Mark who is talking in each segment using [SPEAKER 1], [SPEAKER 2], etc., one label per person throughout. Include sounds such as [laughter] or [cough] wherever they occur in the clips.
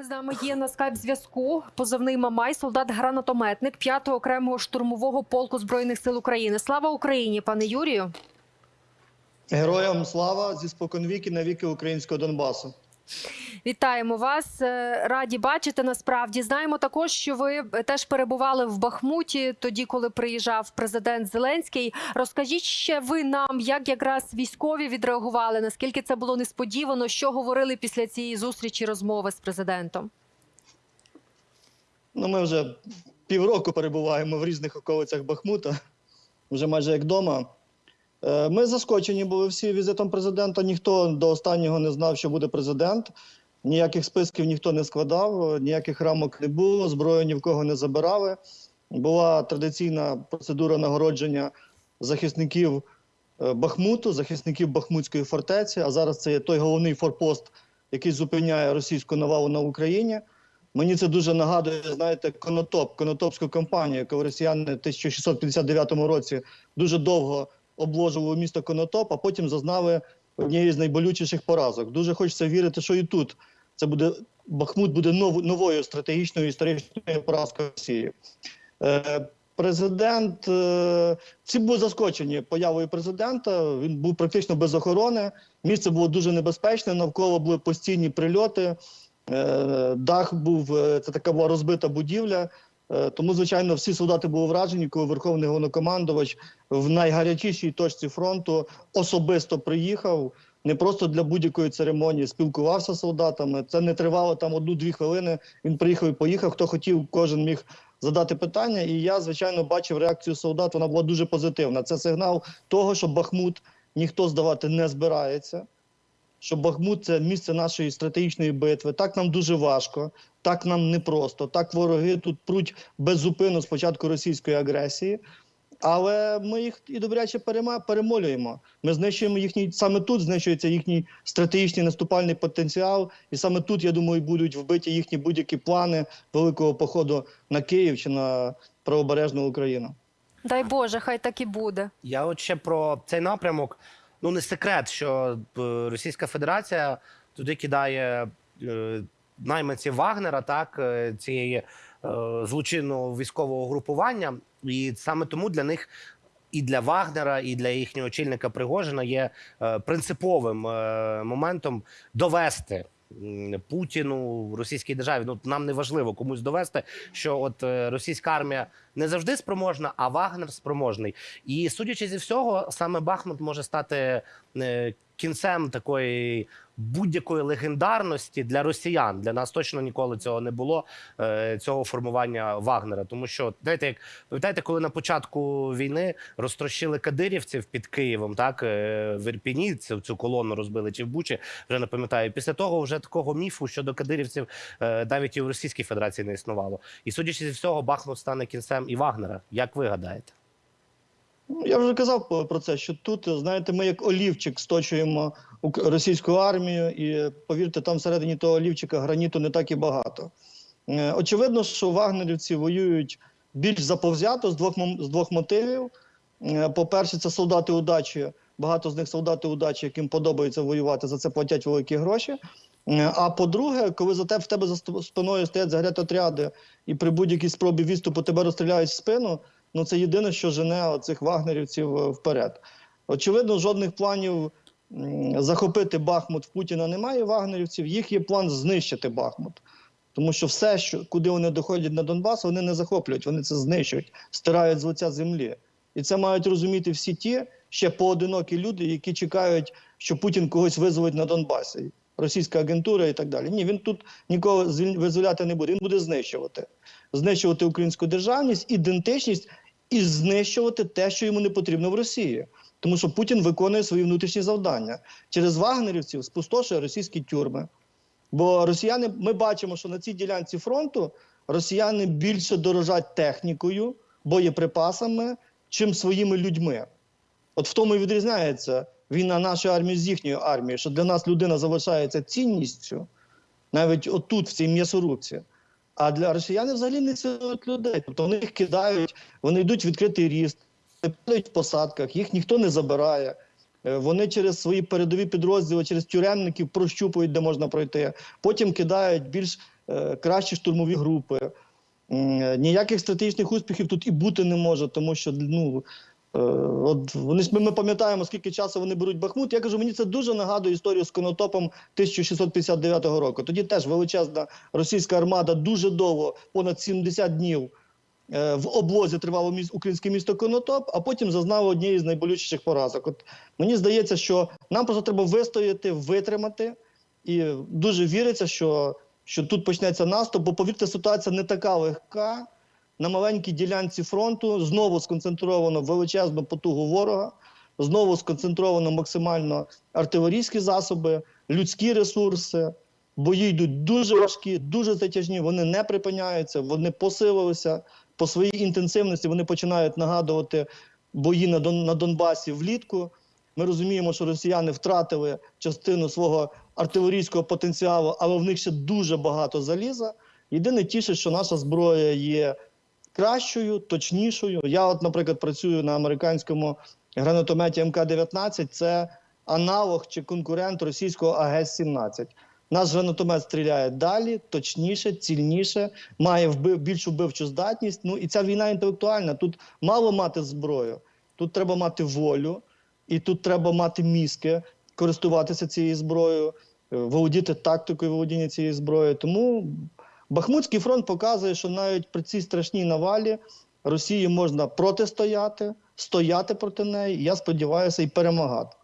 [SPEAKER 1] З нами є на скайп зв'язку. Позивний Мамай, солдат-гранатометник 5-го окремого штурмового полку збройних сил України. Слава Україні, пане Юрію.
[SPEAKER 2] Героям слава зі споконвіки на віки українського Донбасу.
[SPEAKER 1] Вітаємо вас. Е, Раді бачити. Насправді знаємо також, що ви теж перебували в Бахмуті тоді, коли приїжджав президент Зеленський. Розкажіть ще ви нам, як якраз військові відреагували, наскільки це було несподівано, що говорили після цієї зустрічі розмови з президентом.
[SPEAKER 2] Ну, ми вже півроку перебуваємо в різних околицях Бахмута, вже майже як вдома. Е, Ми заскочені були всі візитом президента. Ніхто до останнього не знав, що буде президент. Ніяких списків ніхто не складав, ніяких рамок не було, зброю ні в кого не забирали. Була традиційна процедура нагородження захисників е, Бахмуту, захисників Бахмутської фортеці. А зараз це є той головний форпост, який зупиняє російську навалу на Україні. Мені це дуже нагадує, знаєте, Конотоп, Конотопську кампанію, яку росіяни в 1659 році дуже довго обложували місто Конотоп, а потім зазнали однієї з найболючіших поразок. Дуже хочеться вірити, що і тут це буде Бахмут буде нов, новою стратегічною історичною поразкою Росії. Е, Президент е, всі були заскочені появою президента. Він був практично без охорони. Місце було дуже небезпечне. Навколо були постійні прильоти. Е, Дах був е, це така була розбита будівля. Е, Тому, звичайно, всі солдати були вражені, коли верховний головнокомандувач в найгарячішій точці фронту особисто приїхав. Не просто для будь-якої церемонії спілкувався з солдатами. Це не тривало там одну-дві хвилини. Він приїхав і поїхав. Хто хотів, кожен міг задати питання. І я, звичайно, бачив реакцію солдат. Вона була дуже позитивна. Це сигнал того, що Бахмут ніхто здавати не збирається. Що Бахмут це місце нашої стратегічної битви. Так нам дуже важко, так нам непросто. Так вороги тут пруть беззупинно з початку російської агресії. Але ми їх і добряче перемолюємо. Ми знищуємо їхній саме тут знищується їхній стратегічний наступальний потенціал, і саме тут, я думаю, будуть вбиті їхні будь-які плани великого походу на Київ чи на правобережну Україну.
[SPEAKER 1] Дай Боже, хай так і буде.
[SPEAKER 3] Я от ще про цей напрямок. Ну не секрет, що е, Російська Федерація туди кидає е, найманців Вагнера, так е, цієї злочинного військового групування, і саме тому для них. І для Вагнера, і для їхнього очільника Пригожина є принциповим моментом довести Путіну російській державі. Ну нам не важливо комусь довести, що от е, російська армія не завжди спроможна, а Вагнер спроможний. І судячи зі всього, саме Бахмут може стати е, кінцем такої будь-якої легендарності для росіян. Для нас точно ніколи цього не було. е, Цього формування Вагнера. Тому що знаєте, як пам'ятаєте, коли на початку війни розтрощили кадирівців під Києвом, так е, в Ірпіні цю, цю колону розбили чи в Бучі, вже не пам'ятаю. Після того вже такого міфу щодо кадирівців е, навіть і в Російській Федерації не існувало. І судячи зі всього, Бахмут стане кінцем і Вагнера. Як ви гадаєте?
[SPEAKER 2] Ну, Я вже казав про це, що тут, знаєте, ми як олівчик сточуємо російську армію, і повірте, там всередині того олівчика граніту не так і багато. Е, Очевидно, що вагнерівці воюють більш заповзято з двох, з двох мотивів. Е, По-перше, це солдати удачі. Багато з них солдати удачі, яким подобається воювати, за це платять великі гроші. Е, А по-друге, коли за тебе в тебе за спиною стоять загретотряди і при будь-якій спробі відступу тебе розстріляють в спину, ну це єдине, що жене цих вагнерівців е, вперед. Очевидно, жодних планів захопити Бахмут в Путіна немає вагнерівців. Їх є план знищити Бахмут. Тому що все, що куди вони доходять на Донбас, вони не захоплюють, вони це знищують, стирають з лиця землі. І це мають розуміти всі ті ще поодинокі люди, які чекають, що Путін когось визволить на Донбасі, російська агентура і так далі. Ні, він тут нікого визволяти не буде. Він буде знищувати, знищувати українську державність, ідентичність і знищувати те, що йому не потрібно в Росії. Тому що Путін виконує свої внутрішні завдання через вагнерівців, спустошує російські тюрми. Бо росіяни, ми бачимо, що на цій ділянці фронту росіяни більше дорожать технікою, боєприпасами, чим своїми людьми. От в тому і відрізняється війна нашої армії з їхньою армією, що для нас людина залишається цінністю, навіть отут, в цій м'ясорубці. А для росіян взагалі не цінують людей. Тобто вони їх кидають, вони йдуть в відкритий ріст, падають в посадках, їх ніхто не забирає. Е, Вони через свої передові підрозділи, через тюремників прощупують, де можна пройти. Потім кидають більш е, кращі штурмові групи. Е, Ніяких стратегічних успіхів тут і бути не може, тому що ну. Е, От вони ми, пам'ятаємо, скільки часу вони беруть Бахмут. Я кажу, мені це дуже нагадує історію з Конотопом 1659 року. Тоді теж величезна російська армада дуже довго, понад 70 днів е, в облозі тривало міс- українське місто Конотоп, а потім зазнало однієї з найболючіших поразок. От мені здається, що нам просто треба вистояти, витримати, і дуже віриться, що, що тут почнеться наступ, бо повірте, ситуація не така легка. На маленькій ділянці фронту знову сконцентровано величезну потугу ворога, знову сконцентровано максимально артилерійські засоби, людські ресурси. Бої йдуть дуже важкі, дуже затяжні. Вони не припиняються, вони посилилися по своїй інтенсивності. Вони починають нагадувати бої на, Дон, на Донбасі влітку. Ми розуміємо, що росіяни втратили частину свого артилерійського потенціалу, але в них ще дуже багато заліза. Єдине тішить, що наша зброя є кращою, точнішою. Я, от, наприклад, працюю на американському гранатометі МК-19. Це аналог чи конкурент російського АГС-17. Наш гранатомет стріляє далі, точніше, цільніше, має вбив, більшу вбивчу здатність. Ну і ця війна інтелектуальна. Тут мало мати зброю, тут треба мати волю, і тут треба мати мізки, користуватися цією зброєю, е, володіти тактикою володіння цією зброєю. Тому Бахмутський фронт показує, що навіть при цій страшній навалі Росії можна протистояти, стояти проти неї. Я сподіваюся, і перемагати.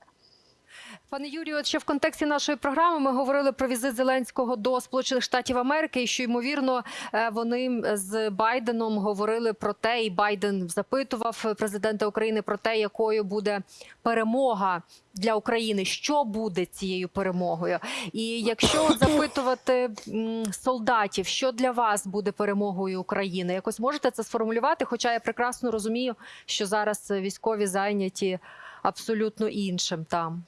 [SPEAKER 1] Пане Юрію, от ще в контексті нашої програми ми говорили про візит Зеленського до Сполучених Штатів Америки, і що ймовірно е, вони з Байденом говорили про те, і Байден запитував президента України про те, якою буде перемога для України, що буде цією перемогою. І якщо [coughs] запитувати солдатів, що для вас буде перемогою України, якось можете це сформулювати? Хоча я прекрасно розумію, що зараз військові зайняті абсолютно іншим там.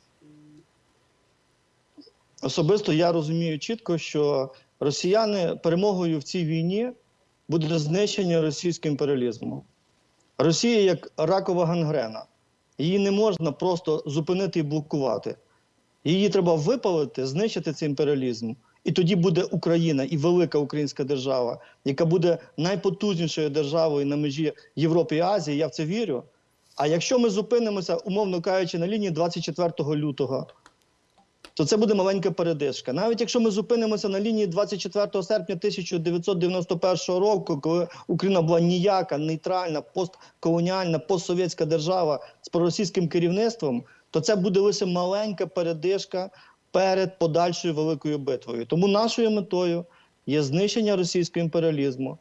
[SPEAKER 2] Особисто я розумію чітко, що росіяни перемогою в цій війні буде знищення російського імперіалізму. Росія як ракова гангрена. Її не можна просто зупинити і блокувати. Її треба випалити, знищити цей імперіалізм. І тоді буде Україна і велика українська держава, яка буде найпотужнішою державою на межі Європи і Азії. Я в це вірю. А якщо ми зупинимося, умовно кажучи, на лінії 24 лютого, то це буде маленька передишка. Навіть якщо ми зупинимося на лінії 24 серпня 1991 року, коли Україна була ніяка, нейтральна, постколоніальна, постсовєтська держава з проросійським керівництвом, то це буде лише маленька передишка перед подальшою великою битвою. Тому нашою метою є знищення російського імперіалізму.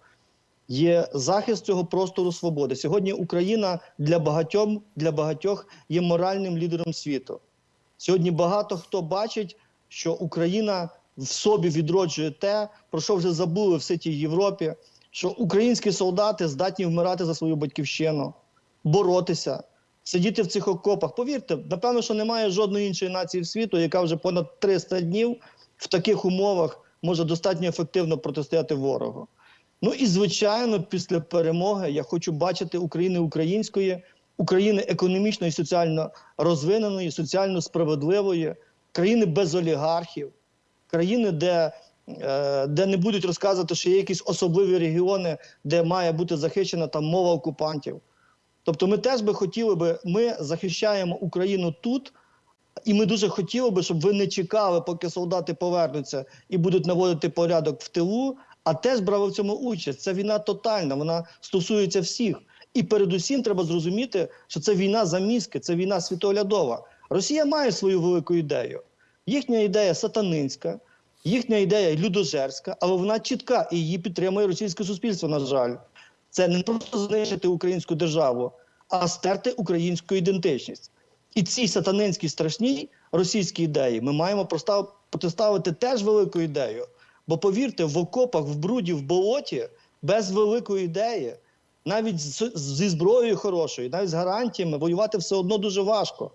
[SPEAKER 2] Є захист цього простору свободи. Сьогодні Україна для багатьох, для багатьох є моральним лідером світу. Сьогодні багато хто бачить, що Україна в собі відроджує те, про що вже забули в ситій Європі, що українські солдати здатні вмирати за свою батьківщину, боротися, сидіти в цих окопах. Повірте, напевно, що немає жодної іншої нації в світу, яка вже понад 300 днів в таких умовах може достатньо ефективно протистояти ворогу. Ну і звичайно, після перемоги я хочу бачити України української, України економічно і соціально розвиненої, соціально справедливої, країни без олігархів, країни, де, е, де не будуть розказувати, що є якісь особливі регіони, де має бути захищена там мова окупантів. Тобто, ми теж би хотіли би, ми захищаємо Україну тут. І ми дуже хотіли би, щоб ви не чекали, поки солдати повернуться і будуть наводити порядок в тилу, а теж брали в цьому участь. Це війна тотальна, вона стосується всіх. І передусім треба зрозуміти, що це війна за мізки, це війна світоглядова. Росія має свою велику ідею. Їхня ідея сатанинська, їхня ідея людожерська, але вона чітка і її підтримує російське суспільство. На жаль, це не просто знищити українську державу, а стерти українську ідентичність. І цій сатанинській страшній російській ідеї ми маємо протиставити теж велику ідею. Бо повірте, в окопах, в бруді, в болоті без великої ідеї, навіть зі зброєю хорошою, навіть з гарантіями воювати все одно дуже важко.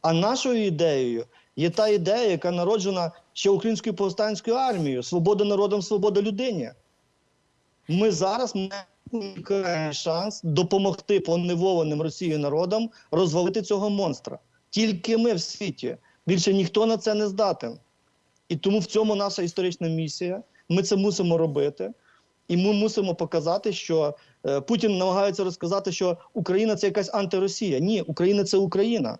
[SPEAKER 2] А нашою ідеєю є та ідея, яка народжена ще українською повстанською армією: свобода народом, свобода людині. Ми зараз маємо шанс допомогти поневоленим Росією народам розвалити цього монстра. Тільки ми в світі. Більше ніхто на це не здатен. І тому в цьому наша історична місія. Ми це мусимо робити. І ми мусимо показати, що е, Путін намагається розказати, що Україна це якась антиросія. Ні, Україна це Україна.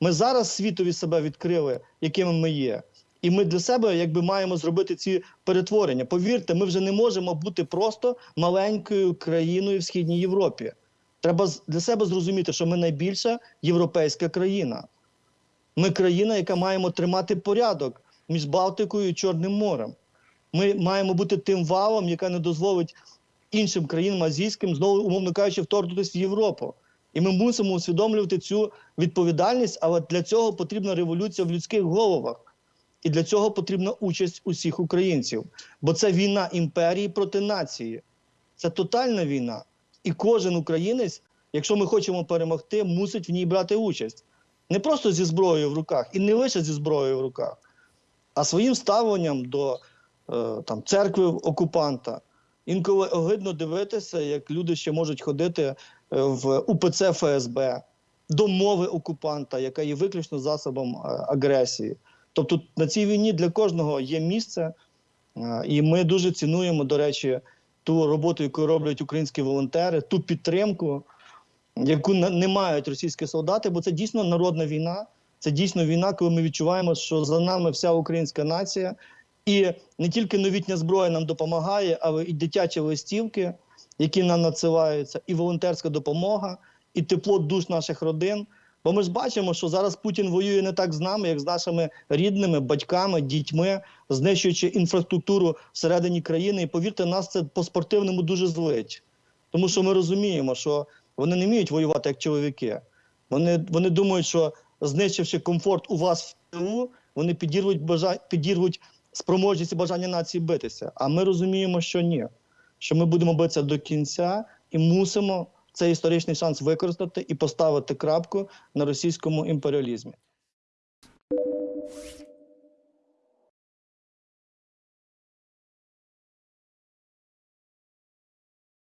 [SPEAKER 2] Ми зараз світові себе відкрили, якими ми є. І ми для себе якби маємо зробити ці перетворення. Повірте, ми вже не можемо бути просто маленькою країною в східній Європі. Треба для себе зрозуміти, що ми найбільша європейська країна. Ми країна, яка маємо тримати порядок між Балтикою і Чорним морем. Ми маємо бути тим валом, яка не дозволить іншим країнам азійським, знову, умовно кажучи, вторгнутися в Європу. І ми мусимо усвідомлювати цю відповідальність, але для цього потрібна революція в людських головах. І для цього потрібна участь усіх українців. Бо це війна імперії проти нації. Це тотальна війна. І кожен українець, якщо ми хочемо перемогти, мусить в ній брати участь. Не просто зі зброєю в руках, і не лише зі зброєю в руках, а своїм ставленням до там, церкви окупанта. Інколи огидно дивитися, як люди ще можуть ходити е, в УПЦ ФСБ до мови окупанта, яка є виключно засобом е, агресії. Тобто на цій війні для кожного є місце, е, і ми дуже цінуємо, до речі, ту роботу, яку роблять українські волонтери, ту підтримку, яку не мають російські солдати, бо це дійсно народна війна. Це дійсно війна, коли ми відчуваємо, що за нами вся українська нація, і не тільки новітня зброя нам допомагає, але і дитячі листівки, які нам надсилаються, і волонтерська допомога, і тепло душ наших родин. Бо ми ж бачимо, що зараз Путін воює не так з нами, як з нашими рідними, батьками, дітьми, знищуючи інфраструктуру всередині країни. І повірте, нас це по-спортивному дуже злить. Тому що ми розуміємо, що вони не вміють воювати як чоловіки. Вони, вони думають, що знищивши комфорт у вас в тилу, вони підірвуть, бажа... підірвуть спроможність і бажання нації битися. А ми розуміємо, що ні. Що ми будемо битися до кінця і мусимо цей історичний шанс використати і поставити крапку на російському імперіалізмі.